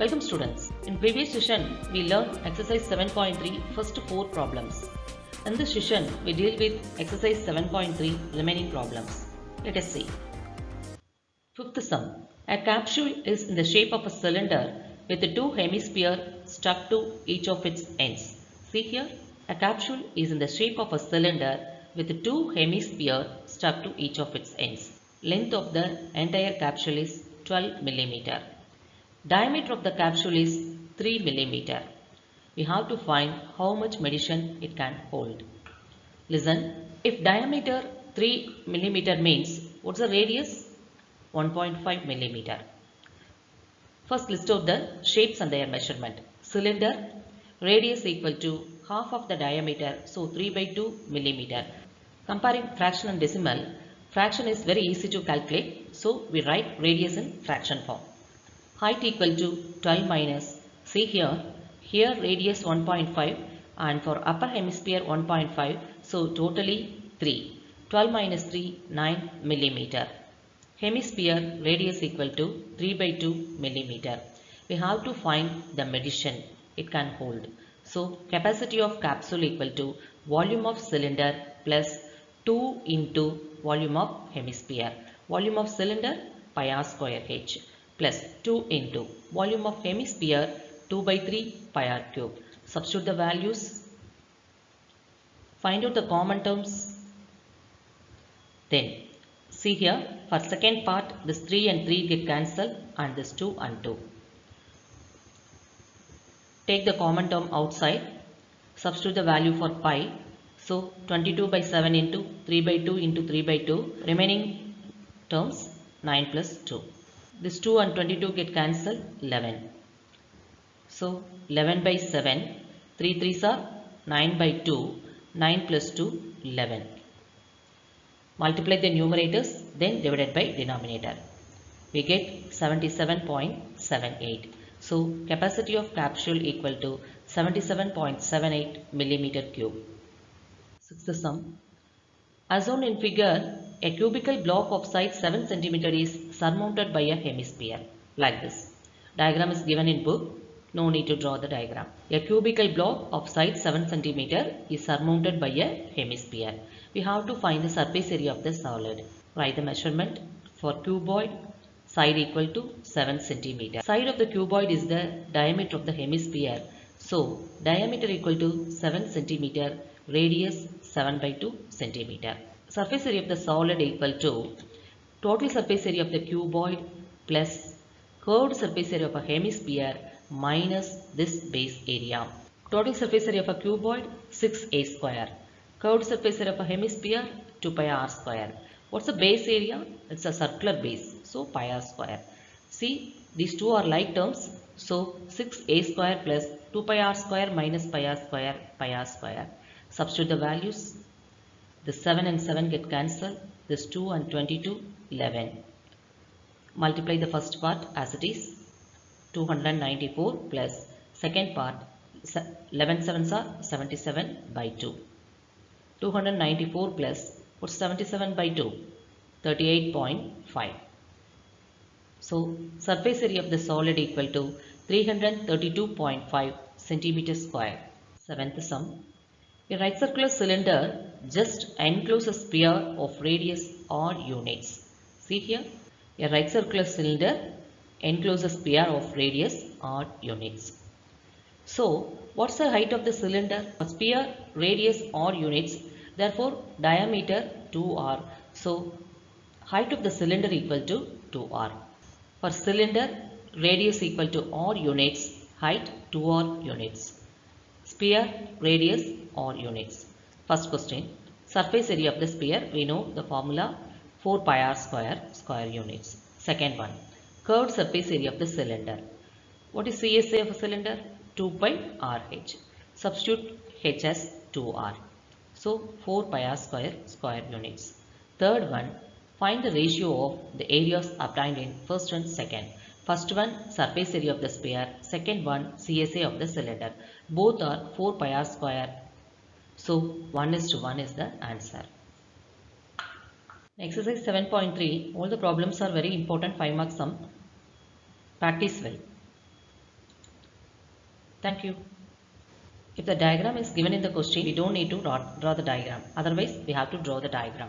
Welcome students. In previous session, we learned exercise 7.3 first four problems. In this session, we deal with exercise 7.3 remaining problems. Let us see. Fifth sum. A capsule is in the shape of a cylinder with two hemispheres stuck to each of its ends. See here, a capsule is in the shape of a cylinder with two hemispheres stuck to each of its ends. Length of the entire capsule is 12 millimeter. Diameter of the capsule is 3 millimeter. We have to find how much medicine it can hold. Listen, if diameter 3 millimeter means what's the radius? 1.5 millimeter. First list out the shapes and their measurement. Cylinder radius equal to half of the diameter so 3 by 2 millimeter. Comparing fraction and decimal, fraction is very easy to calculate so we write radius in fraction form height equal to 12 minus see here. Here radius 1.5 and for upper hemisphere 1.5 so totally 3 12 minus 3 9 millimeter. Hemisphere radius equal to 3 by 2 millimeter. We have to find the medition. It can hold. So capacity of capsule equal to volume of cylinder plus 2 into volume of hemisphere. Volume of cylinder pi r square h plus 2 into volume of hemisphere 2 by 3 pi r cube. Substitute the values. Find out the common terms. Then see here for second part this 3 and 3 get cancelled and this 2 and 2. Take the common term outside. Substitute the value for pi. So 22 by 7 into 3 by 2 into 3 by 2 remaining terms 9 plus 2. This 2 and 22 get cancelled 11. So 11 by 7, 3 3s are 9 by 2, 9 plus 2 11. Multiply the numerators then divided by denominator. We get 77.78. So capacity of capsule equal to 77.78 millimeter cube. Sixth sum. As shown in figure, a cubical block of size 7 cm is surmounted by a hemisphere like this. Diagram is given in book. No need to draw the diagram. A cubical block of size 7 cm is surmounted by a hemisphere. We have to find the surface area of the solid. Write the measurement for cuboid side equal to 7 cm. Side of the cuboid is the diameter of the hemisphere. So diameter equal to 7 cm, radius 7 by 2 centimeter. Surface area of the solid equal to total surface area of the cuboid plus curved surface area of a hemisphere minus this base area. Total surface area of a cuboid 6a square. Curved surface area of a hemisphere 2 pi r square. What's the base area? It's a circular base. So pi r square. See these two are like terms. So 6a square plus 2 pi r square minus pi r square pi r square. Substitute the values. The 7 and 7 get cancelled. This 2 and 22, 11. Multiply the first part as it is. 294 plus second part 11 sevens are 77 by 2. 294 plus what's 77 by 2? 38.5. So surface area of the solid equal to 332.5 centimeter square. Seventh sum. A right circular cylinder just encloses a sphere of radius r units. See here, a right circular cylinder encloses a sphere of radius r units. So, what's the height of the cylinder? A sphere, radius r units. Therefore, diameter 2r. So, height of the cylinder equal to 2r. For cylinder, radius equal to r units, height 2r units. Sphere, radius or units. First question, surface area of the sphere, we know the formula 4 pi r square, square units. Second one, curved surface area of the cylinder. What is CSA of a cylinder? 2 pi RH. Substitute H as 2R. So 4 pi r square, square units. Third one, find the ratio of the areas obtained in first and second. First one surface area of the sphere, second one CSA of the cylinder. Both are 4 pi r square. So 1 is to 1 is the answer. Exercise 7.3, all the problems are very important 5 marks sum. Practice well. Thank you. If the diagram is given in the question, we don't need to draw the diagram. Otherwise, we have to draw the diagram.